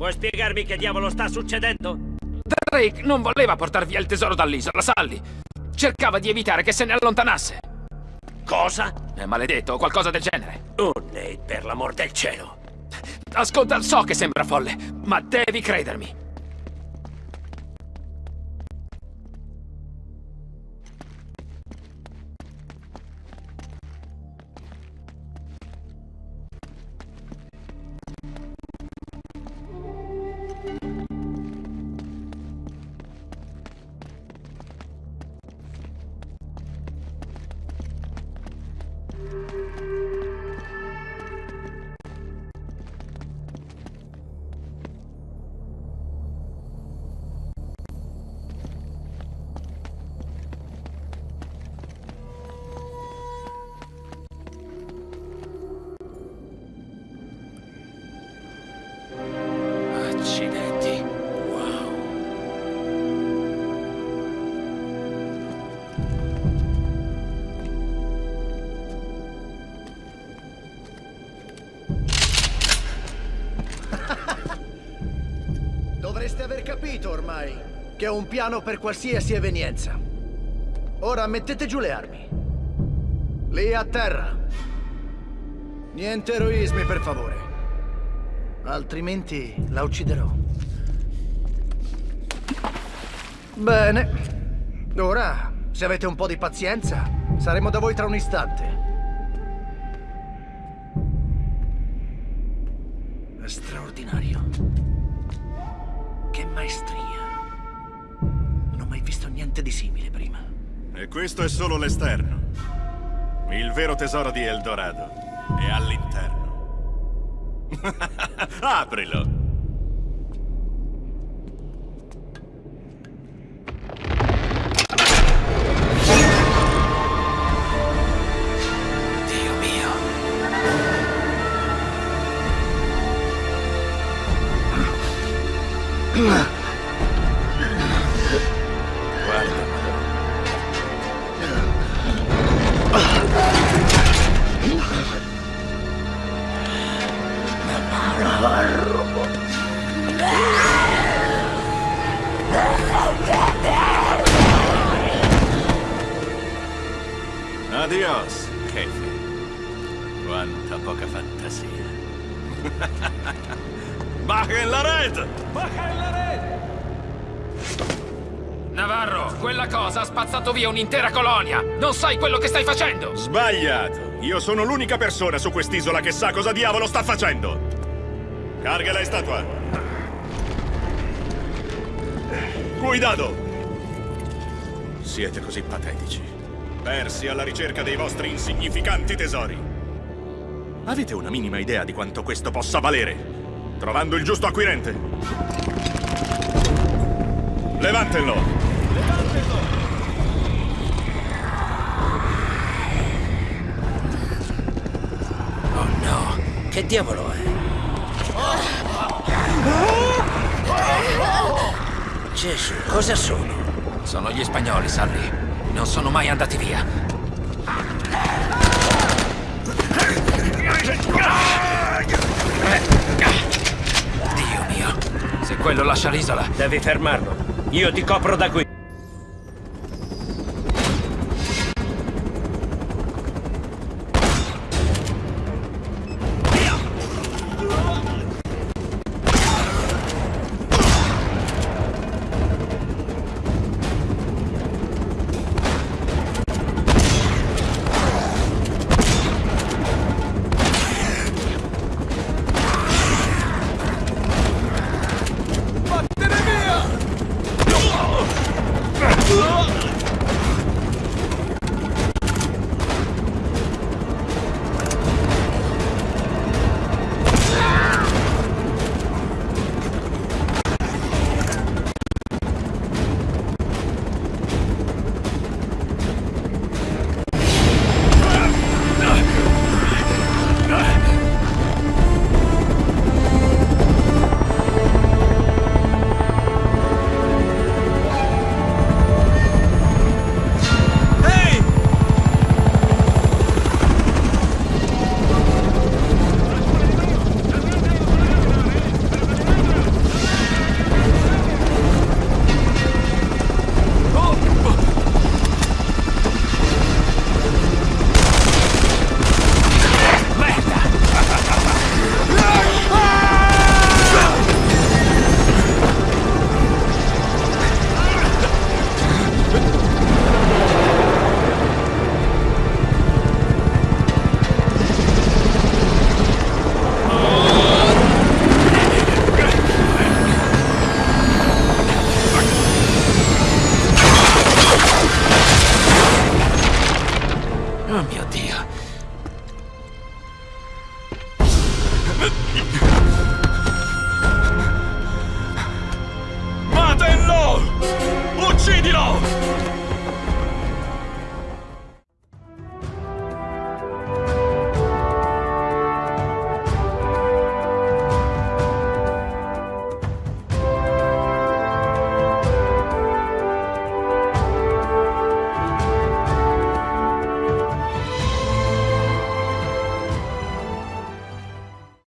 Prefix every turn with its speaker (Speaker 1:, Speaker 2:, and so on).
Speaker 1: Vuoi spiegarmi che diavolo sta succedendo?
Speaker 2: Drake non voleva portar via il tesoro dall'isola, Sally. Cercava di evitare che se ne allontanasse.
Speaker 1: Cosa?
Speaker 2: È maledetto o qualcosa del genere.
Speaker 1: Oh, Nate, per l'amor del cielo.
Speaker 2: Ascolta, so che sembra folle, ma devi credermi.
Speaker 3: Capito ormai che ho un piano per qualsiasi evenienza. Ora mettete giù le armi. Lì a terra. Niente eroismi, per favore. Altrimenti la ucciderò. Bene. Ora, se avete un po' di pazienza, saremo da voi tra un istante. È straordinario. Che maestria. Non ho mai visto niente di simile prima.
Speaker 4: E questo è solo l'esterno. Il vero tesoro di Eldorado è all'interno. Aprilo! Adios, jefe. Quanta poca fantasia. Baja in la rete!
Speaker 2: Navarro, quella cosa ha spazzato via un'intera colonia. Non sai quello che stai facendo.
Speaker 4: Sbagliato! Io sono l'unica persona su quest'isola che sa cosa diavolo sta facendo! Carga la statua! Cuidado! Siete così patetici. Persi alla ricerca dei vostri insignificanti tesori. Avete una minima idea di quanto questo possa valere? Trovando il giusto acquirente. Levantenlo!
Speaker 1: Oh no, che diavolo è? Gesù, cosa sono?
Speaker 2: Sono gli spagnoli, Sally. Non sono mai andati via. Dio mio. Se quello lascia l'isola,
Speaker 1: Devi fermarlo. Io ti copro da qui.